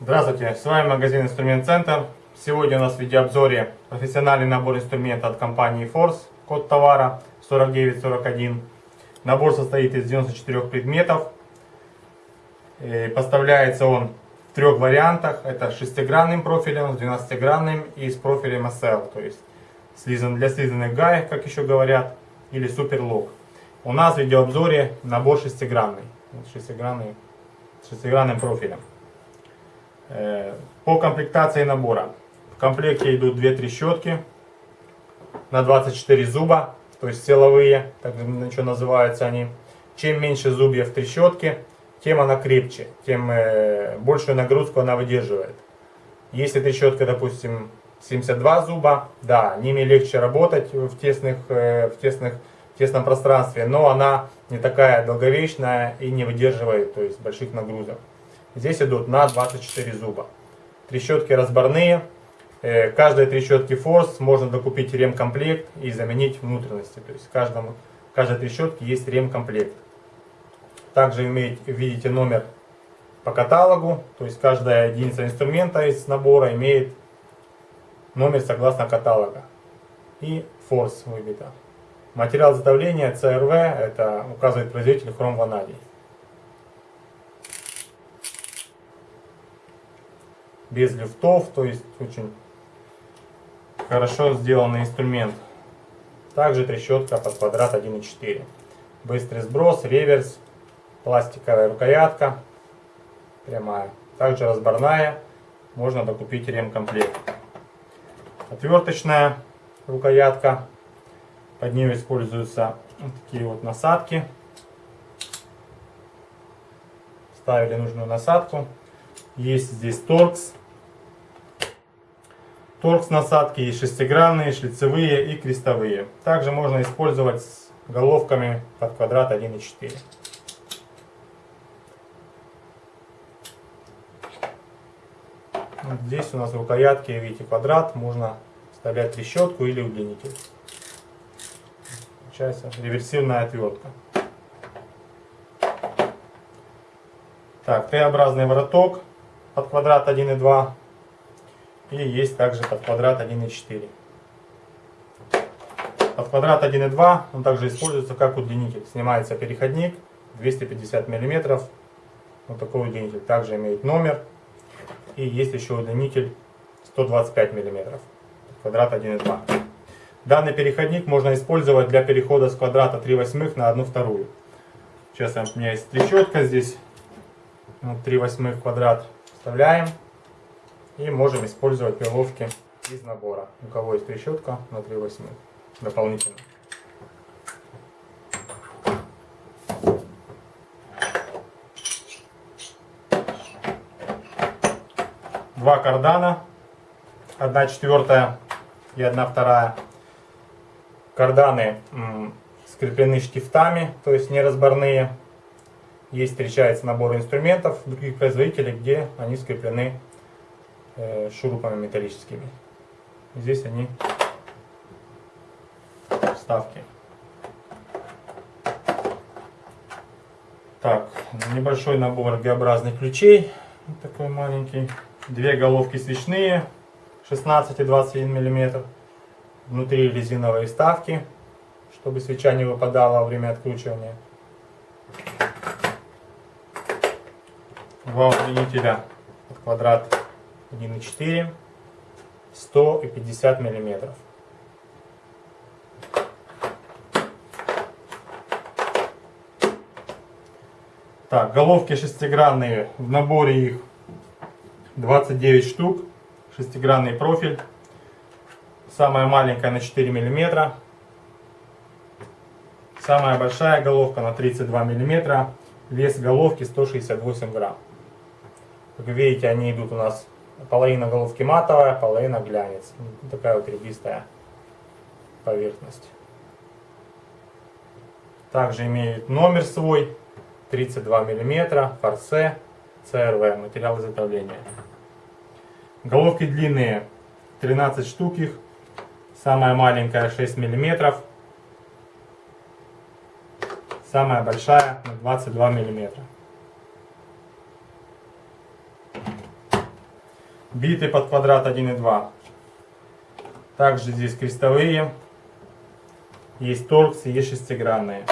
Здравствуйте, с вами магазин Инструмент Центр. Сегодня у нас в видеообзоре профессиональный набор инструмента от компании Force, код товара 4941. Набор состоит из 94 предметов. И поставляется он трех вариантах. Это шестигранным профилем, с 12-гранным и с профилем SL, то есть для слизанных гаек, как еще говорят, или суперлок. У нас в видеообзоре набор шестигранный, шестигранный, шестигранным профилем. Э, по комплектации набора. В комплекте идут две трещотки на 24 зуба, то есть силовые, так что называются они. Чем меньше зубьев трещотки, тем она крепче, тем э, большую нагрузку она выдерживает. Если трещотка, допустим, 72 зуба, да, ними легче работать в, тесных, э, в, тесных, в тесном пространстве, но она не такая долговечная и не выдерживает то есть, больших нагрузок. Здесь идут на 24 зуба. Трещотки разборные. Э, каждой трещотки Force можно докупить ремкомплект и заменить внутренности. То есть каждому, каждой трещотке есть ремкомплект. Также видите номер по каталогу. То есть каждая единица инструмента из набора имеет номер согласно каталога. И Force выбито. Материал изготовления CRV, это указывает производитель хром ванадий. без люфтов, то есть очень хорошо сделанный инструмент. Также трещотка под квадрат 1.4. Быстрый сброс, реверс, пластиковая рукоятка, прямая. Также разборная, можно докупить ремкомплект. Отверточная рукоятка, под нее используются вот такие вот насадки. Ставили нужную насадку. Есть здесь торкс Торкс насадки есть шестигранные, шлицевые и крестовые. Также можно использовать с головками под квадрат 1,4. Здесь у нас рукоятки, видите, квадрат, можно вставлять трещотку или удлинитель. Получается реверсивная отвертка. Так, Т-образный вороток под квадрат 1,2 и есть также под квадрат 1,4. Под квадрат 1,2 он также используется как удлинитель. Снимается переходник 250 мм. Вот такой удлинитель. Также имеет номер. И есть еще удлинитель 125 мм. Квадрат 1,2. Данный переходник можно использовать для перехода с квадрата 3 восьмых на 1 вторую. Сейчас у меня есть трещотка здесь. 3 восьмых квадрат вставляем. И можем использовать пиловки из набора. У кого есть трещотка на 3 восьмых дополнительно. Два кардана, одна четвертая и одна вторая. Карданы скреплены штифтами, то есть неразборные. Есть встречается набор инструментов других производителей, где они скреплены Э, шурупами металлическими. Здесь они вставки. Так, небольшой набор Г-образных ключей. Вот такой маленький. Две головки свечные 16 и 21 мм. Внутри резиновые вставки, чтобы свеча не выпадала во время откручивания. Два удлинителя под квадрат 1,4, 100 и 50 миллиметров. Так, головки шестигранные, в наборе их 29 штук, шестигранный профиль, самая маленькая на 4 миллиметра, самая большая головка на 32 миллиметра, вес головки 168 грамм. Как видите, они идут у нас половина головки матовая, половина глянец. Такая вот ребистая поверхность. Также имеет номер свой, 32 мм, форсе, CRV, материал изготовления. Головки длинные, 13 штук их. Самая маленькая 6 миллиметров. Самая большая на 22 миллиметра. Биты под квадрат 1,2. Также здесь крестовые. Есть торксы, есть шестигранные.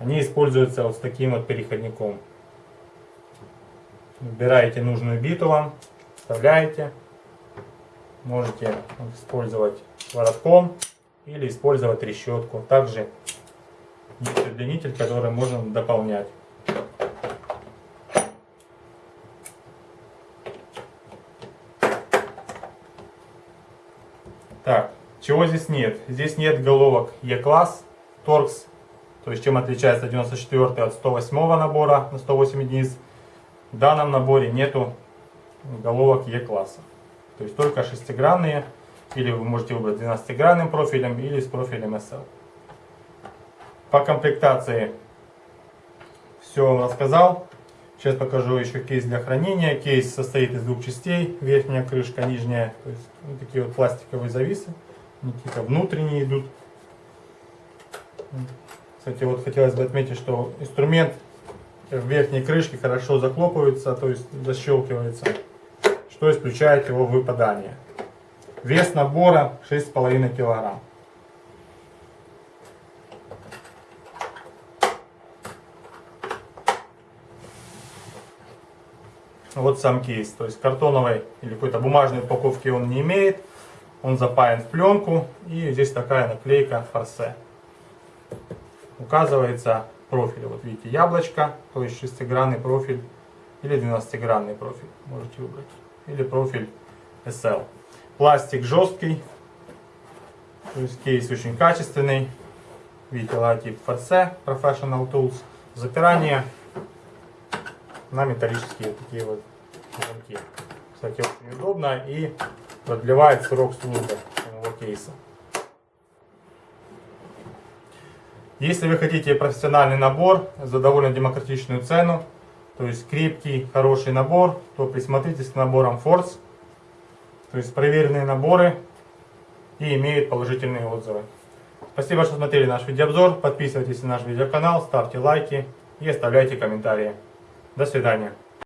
Они используются вот с таким вот переходником. Выбираете нужную биту вам, вставляете. Можете использовать воротком или использовать трещотку. Также есть удлинитель, который можно дополнять. Так, чего здесь нет? Здесь нет головок E-класс, торкс. То есть чем отличается 94 от 108 набора на 108 единиц. В данном наборе нету головок E-класса. То есть только шестигранные. Или вы можете выбрать 12-гранным профилем или с профилем SL. По комплектации все рассказал. Сейчас покажу еще кейс для хранения. Кейс состоит из двух частей. Верхняя крышка, нижняя. То есть вот такие вот пластиковые зависы. Какие-то внутренние идут. Кстати, вот хотелось бы отметить, что инструмент в верхней крышке хорошо заклопывается, то есть защелкивается, что исключает его выпадание. Вес набора 6,5 килограмм. Вот сам кейс. То есть картоновой или какой-то бумажной упаковки он не имеет. Он запаян в пленку. И здесь такая наклейка форсе. Указывается профиль. Вот видите, яблочко, то есть шестигранный профиль или 12-гранный профиль. Можете выбрать. Или профиль SL. Пластик жесткий. То есть кейс очень качественный. Видите, логотип форсе Professional Tools. Запирание на металлические такие вот замки. Кстати, очень удобно и продлевает срок службы самого кейса. Если вы хотите профессиональный набор за довольно демократичную цену, то есть крепкий, хороший набор, то присмотритесь к наборам Force. То есть проверенные наборы и имеют положительные отзывы. Спасибо, что смотрели наш видеообзор. Подписывайтесь на наш видеоканал, ставьте лайки и оставляйте комментарии. До свидания.